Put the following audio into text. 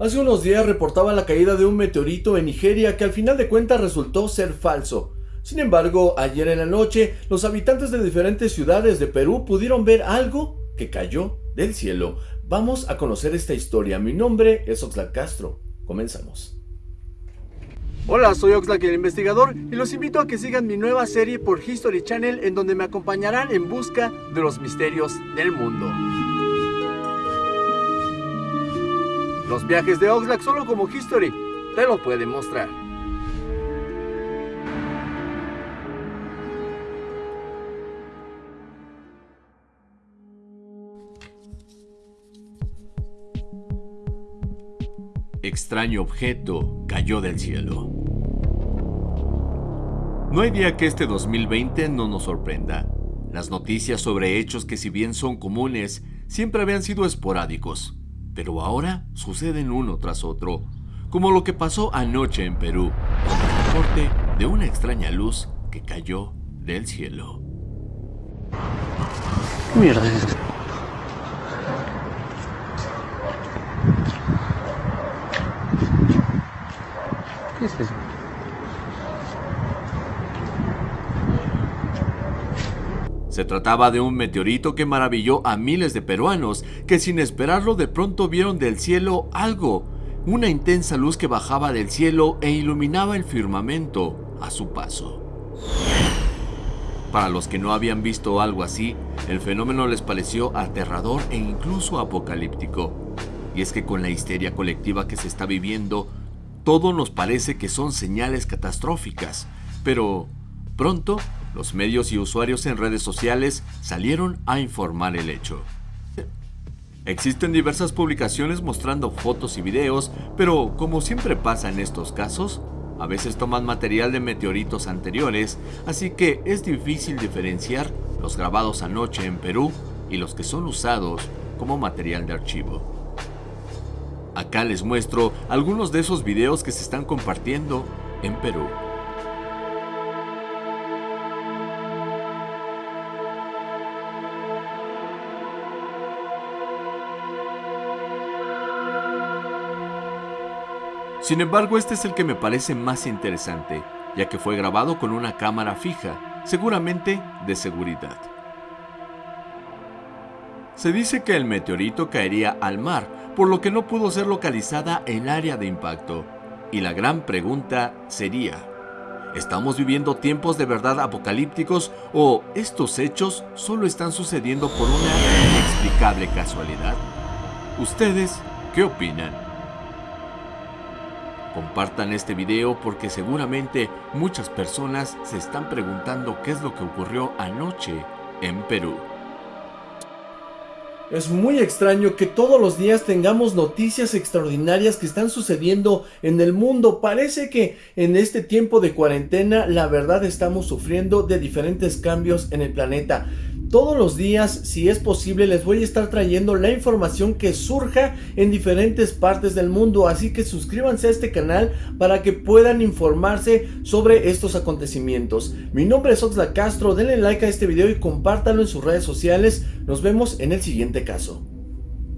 Hace unos días reportaba la caída de un meteorito en Nigeria que al final de cuentas resultó ser falso. Sin embargo, ayer en la noche, los habitantes de diferentes ciudades de Perú pudieron ver algo que cayó del cielo. Vamos a conocer esta historia. Mi nombre es Oxlack Castro. Comenzamos. Hola, soy Oxlack el investigador y los invito a que sigan mi nueva serie por History Channel en donde me acompañarán en busca de los misterios del mundo. Los viajes de Oxlack solo como History te lo pueden mostrar. Extraño objeto cayó del cielo. No hay día que este 2020 no nos sorprenda. Las noticias sobre hechos que si bien son comunes, siempre habían sido esporádicos pero ahora suceden uno tras otro, como lo que pasó anoche en Perú, el de una extraña luz que cayó del cielo. ¿Qué mierda? ¿Qué es eso? Se trataba de un meteorito que maravilló a miles de peruanos que sin esperarlo de pronto vieron del cielo algo, una intensa luz que bajaba del cielo e iluminaba el firmamento a su paso. Para los que no habían visto algo así, el fenómeno les pareció aterrador e incluso apocalíptico. Y es que con la histeria colectiva que se está viviendo, todo nos parece que son señales catastróficas, pero pronto los medios y usuarios en redes sociales salieron a informar el hecho. Existen diversas publicaciones mostrando fotos y videos, pero como siempre pasa en estos casos, a veces toman material de meteoritos anteriores, así que es difícil diferenciar los grabados anoche en Perú y los que son usados como material de archivo. Acá les muestro algunos de esos videos que se están compartiendo en Perú. Sin embargo, este es el que me parece más interesante, ya que fue grabado con una cámara fija, seguramente de seguridad. Se dice que el meteorito caería al mar, por lo que no pudo ser localizada el área de impacto. Y la gran pregunta sería, ¿estamos viviendo tiempos de verdad apocalípticos o estos hechos solo están sucediendo por una inexplicable casualidad? ¿Ustedes qué opinan? Compartan este video porque seguramente muchas personas se están preguntando qué es lo que ocurrió anoche en Perú. Es muy extraño que todos los días tengamos noticias extraordinarias que están sucediendo en el mundo. Parece que en este tiempo de cuarentena la verdad estamos sufriendo de diferentes cambios en el planeta. Todos los días, si es posible, les voy a estar trayendo la información que surja en diferentes partes del mundo. Así que suscríbanse a este canal para que puedan informarse sobre estos acontecimientos. Mi nombre es Oxla Castro, denle like a este video y compártanlo en sus redes sociales. Nos vemos en el siguiente caso.